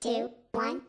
two, one.